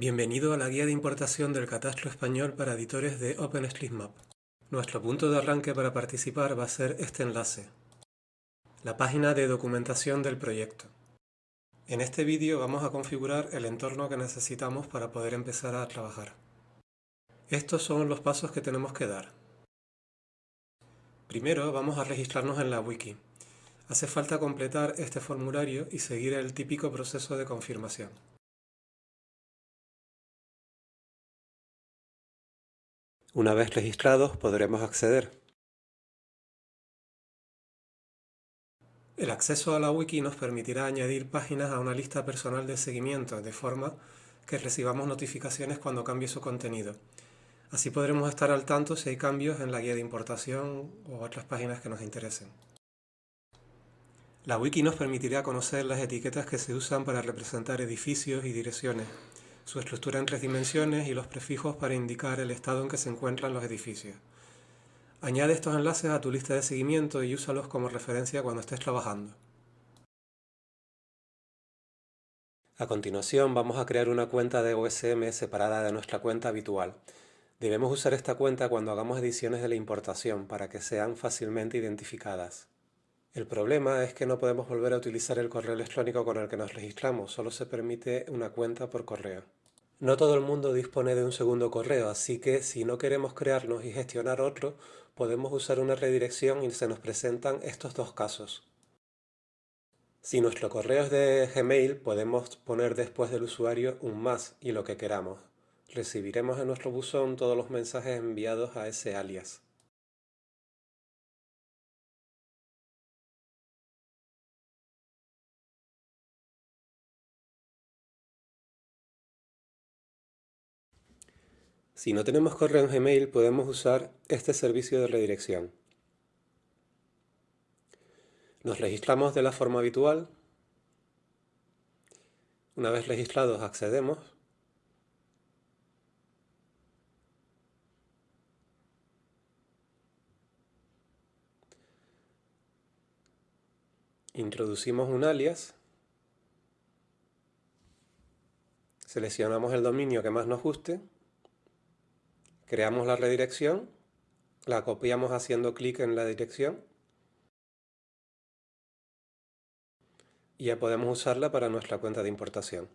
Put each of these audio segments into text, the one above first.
Bienvenido a la guía de importación del catastro español para editores de OpenStreetMap. Nuestro punto de arranque para participar va a ser este enlace, la página de documentación del proyecto. En este vídeo vamos a configurar el entorno que necesitamos para poder empezar a trabajar. Estos son los pasos que tenemos que dar. Primero vamos a registrarnos en la wiki. Hace falta completar este formulario y seguir el típico proceso de confirmación. Una vez registrados podremos acceder. El acceso a la wiki nos permitirá añadir páginas a una lista personal de seguimiento, de forma que recibamos notificaciones cuando cambie su contenido. Así podremos estar al tanto si hay cambios en la guía de importación o otras páginas que nos interesen. La wiki nos permitirá conocer las etiquetas que se usan para representar edificios y direcciones, su estructura en tres dimensiones y los prefijos para indicar el estado en que se encuentran los edificios. Añade estos enlaces a tu lista de seguimiento y úsalos como referencia cuando estés trabajando. A continuación vamos a crear una cuenta de OSM separada de nuestra cuenta habitual. Debemos usar esta cuenta cuando hagamos ediciones de la importación para que sean fácilmente identificadas. El problema es que no podemos volver a utilizar el correo electrónico con el que nos registramos, solo se permite una cuenta por correo. No todo el mundo dispone de un segundo correo, así que si no queremos crearnos y gestionar otro, podemos usar una redirección y se nos presentan estos dos casos. Si nuestro correo es de Gmail, podemos poner después del usuario un más y lo que queramos. Recibiremos en nuestro buzón todos los mensajes enviados a ese alias. Si no tenemos correo en Gmail, podemos usar este servicio de redirección. Nos registramos de la forma habitual. Una vez registrados, accedemos. Introducimos un alias. Seleccionamos el dominio que más nos guste Creamos la redirección, la copiamos haciendo clic en la dirección y ya podemos usarla para nuestra cuenta de importación.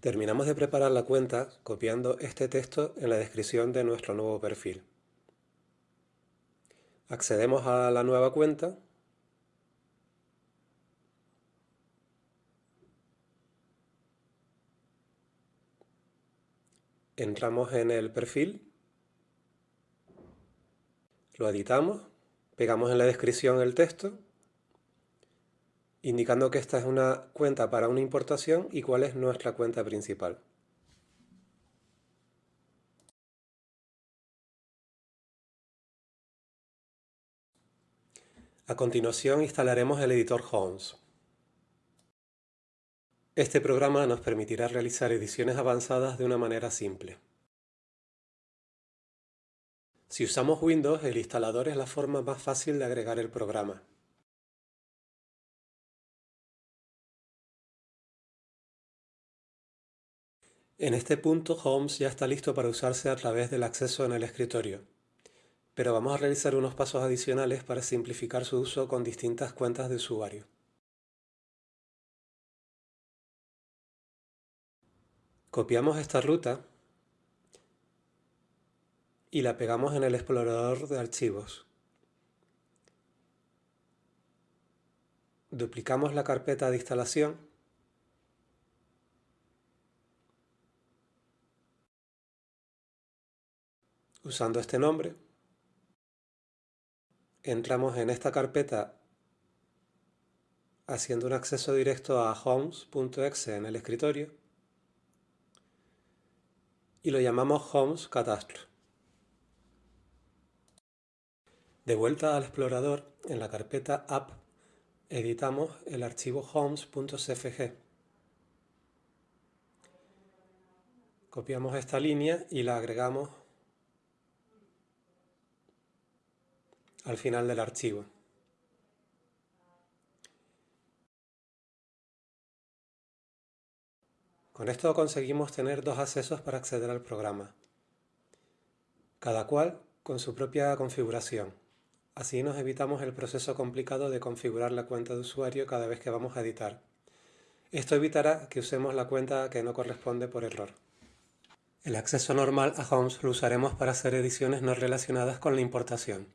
Terminamos de preparar la cuenta copiando este texto en la descripción de nuestro nuevo perfil. Accedemos a la nueva cuenta entramos en el perfil, lo editamos, pegamos en la descripción el texto, indicando que esta es una cuenta para una importación y cuál es nuestra cuenta principal. A continuación instalaremos el editor Homes. Este programa nos permitirá realizar ediciones avanzadas de una manera simple. Si usamos Windows, el instalador es la forma más fácil de agregar el programa. En este punto Homes ya está listo para usarse a través del acceso en el escritorio, pero vamos a realizar unos pasos adicionales para simplificar su uso con distintas cuentas de usuario. Copiamos esta ruta y la pegamos en el explorador de archivos. Duplicamos la carpeta de instalación usando este nombre. Entramos en esta carpeta haciendo un acceso directo a homes.exe en el escritorio y lo llamamos Homes Catastro. De vuelta al explorador, en la carpeta App, editamos el archivo homes.cfg. Copiamos esta línea y la agregamos al final del archivo. Con esto conseguimos tener dos accesos para acceder al programa, cada cual con su propia configuración. Así nos evitamos el proceso complicado de configurar la cuenta de usuario cada vez que vamos a editar. Esto evitará que usemos la cuenta que no corresponde por error. El acceso normal a Homes lo usaremos para hacer ediciones no relacionadas con la importación.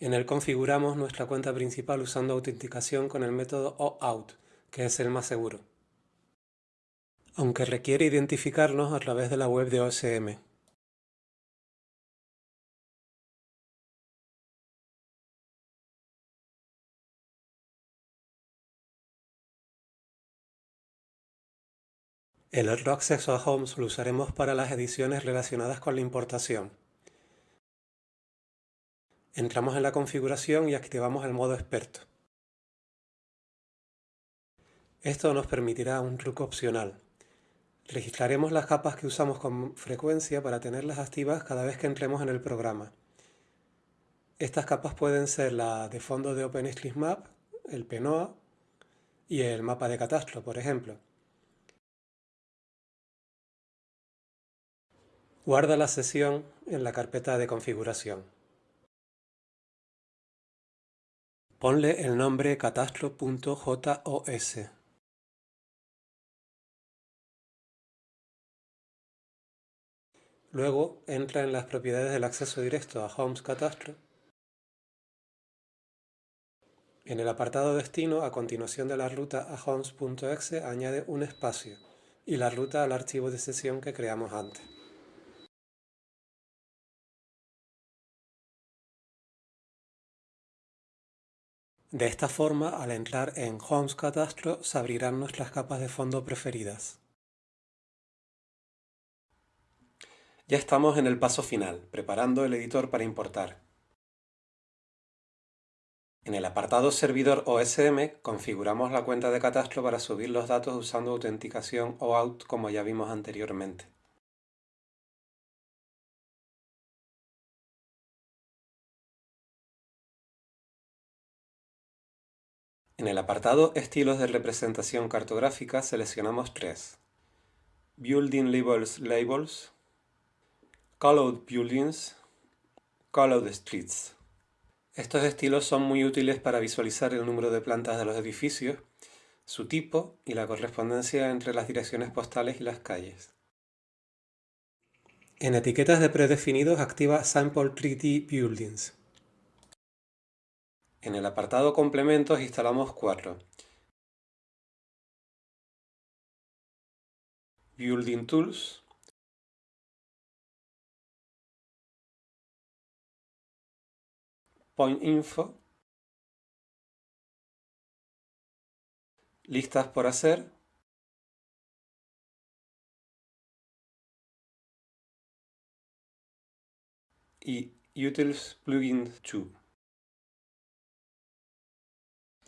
En él configuramos nuestra cuenta principal usando autenticación con el método OAuth, que es el más seguro. Aunque requiere identificarnos a través de la web de OSM. El otro acceso a Homes lo usaremos para las ediciones relacionadas con la importación. Entramos en la configuración y activamos el modo experto. Esto nos permitirá un truco opcional. Registraremos las capas que usamos con frecuencia para tenerlas activas cada vez que entremos en el programa. Estas capas pueden ser la de fondo de OpenStreetMap, el PNOA y el mapa de catastro, por ejemplo. Guarda la sesión en la carpeta de configuración. Ponle el nombre catastro.jos. Luego entra en las propiedades del acceso directo a Homes Catastro. En el apartado Destino, a continuación de la ruta a homes.exe, añade un espacio y la ruta al archivo de sesión que creamos antes. De esta forma, al entrar en Homes Catastro, se abrirán nuestras capas de fondo preferidas. Ya estamos en el paso final, preparando el editor para importar. En el apartado Servidor OSM configuramos la cuenta de catastro para subir los datos usando autenticación OAuth como ya vimos anteriormente. En el apartado Estilos de representación cartográfica seleccionamos tres. Building Labels Labels, Colored Buildings, Colored Streets. Estos estilos son muy útiles para visualizar el número de plantas de los edificios, su tipo y la correspondencia entre las direcciones postales y las calles. En etiquetas de predefinidos activa Sample 3D Buildings. En el apartado Complementos instalamos cuatro. Building Tools, Point Info, Listas por hacer, y Utils Plugin 2.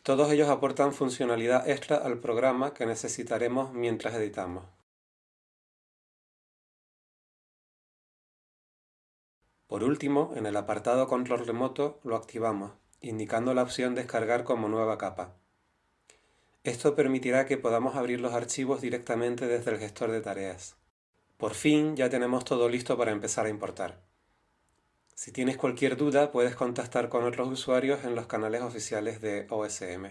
Todos ellos aportan funcionalidad extra al programa que necesitaremos mientras editamos. Por último, en el apartado Control remoto lo activamos, indicando la opción Descargar como nueva capa. Esto permitirá que podamos abrir los archivos directamente desde el gestor de tareas. Por fin ya tenemos todo listo para empezar a importar. Si tienes cualquier duda, puedes contactar con otros usuarios en los canales oficiales de OSM.